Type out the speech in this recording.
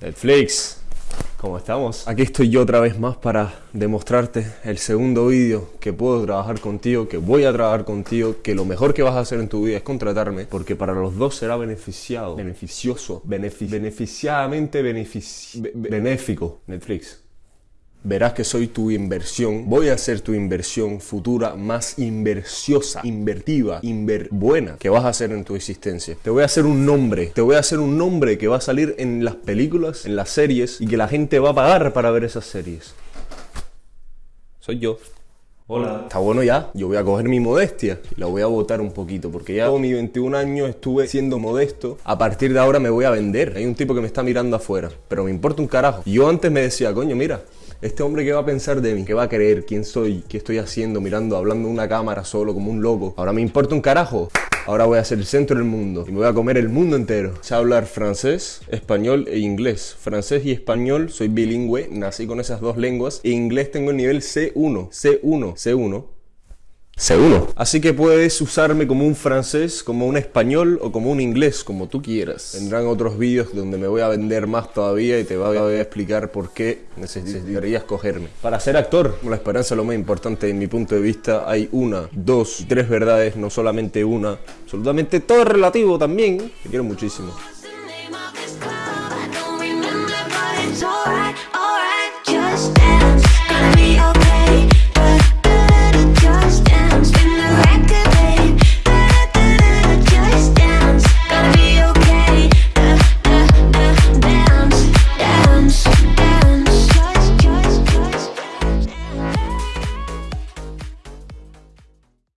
Netflix, ¿cómo estamos? Aquí estoy yo otra vez más para demostrarte el segundo vídeo que puedo trabajar contigo, que voy a trabajar contigo, que lo mejor que vas a hacer en tu vida es contratarme, porque para los dos será beneficiado, beneficioso, benefic beneficiadamente benefici be benéfico. Netflix. Verás que soy tu inversión. Voy a ser tu inversión futura más inversiosa, invertiva, inver buena que vas a hacer en tu existencia. Te voy a hacer un nombre. Te voy a hacer un nombre que va a salir en las películas, en las series y que la gente va a pagar para ver esas series. Soy yo. Hola. Está bueno ya. Yo voy a coger mi modestia y la voy a botar un poquito porque ya todo mi 21 años estuve siendo modesto. A partir de ahora me voy a vender. Hay un tipo que me está mirando afuera, pero me importa un carajo. Yo antes me decía, coño, mira, este hombre que va a pensar de mí, que va a creer quién soy, qué estoy haciendo, mirando, hablando de una cámara solo como un loco. Ahora me importa un carajo. Ahora voy a ser el centro del mundo y me voy a comer el mundo entero. Sé hablar francés, español e inglés. Francés y español soy bilingüe, nací con esas dos lenguas. E inglés tengo el nivel C1, C1, C1. C1. Así que puedes usarme como un francés, como un español o como un inglés, como tú quieras. Vendrán otros vídeos donde me voy a vender más todavía y te voy a explicar por qué necesitarías cogerme. Para ser actor, la esperanza es lo más importante en mi punto de vista. Hay una, dos, tres verdades, no solamente una. Absolutamente todo es relativo también. Te quiero muchísimo.